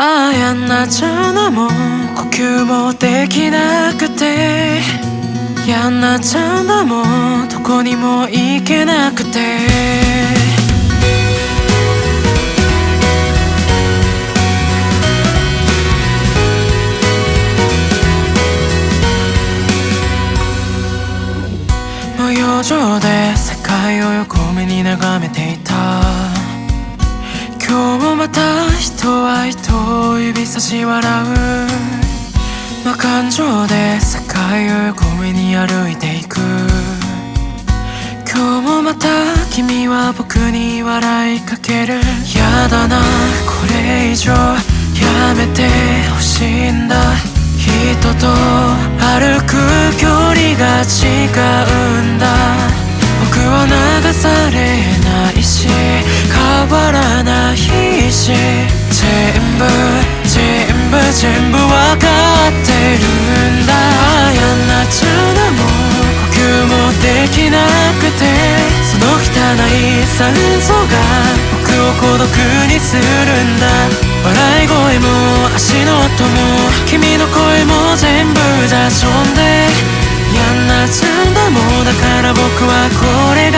ああやんなちゃうのも呼吸もできなくて。やんなちゃうんだもどこにも行けなくて。無養生で世界を横目に眺めていた。また人は人を指差し笑う。無感情で世界を横目に歩いていく。今日もまた君は僕に笑いかける。やだなこれ以上やめてほしいんだ。人と歩く距離が違うんだ。僕は流されないし変わらないし全部全部全部わかってるんだ。ああやんなっちゃうのも呼吸もできなくてその汚い酸素が僕を孤独にするんだ。笑い声も足の音も君の声も全部雑音でやんなっちゃうんだもんだから僕はこれが